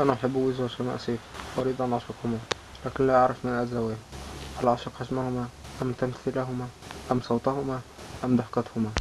أنا أحب ويز وشيماء سيف أريد أن أعشقهما لكن لا أعرف من أتزوج هل أعشق حجمهما أم تمثيلهما؟ أم صوتهما؟ أم ضحكتهما؟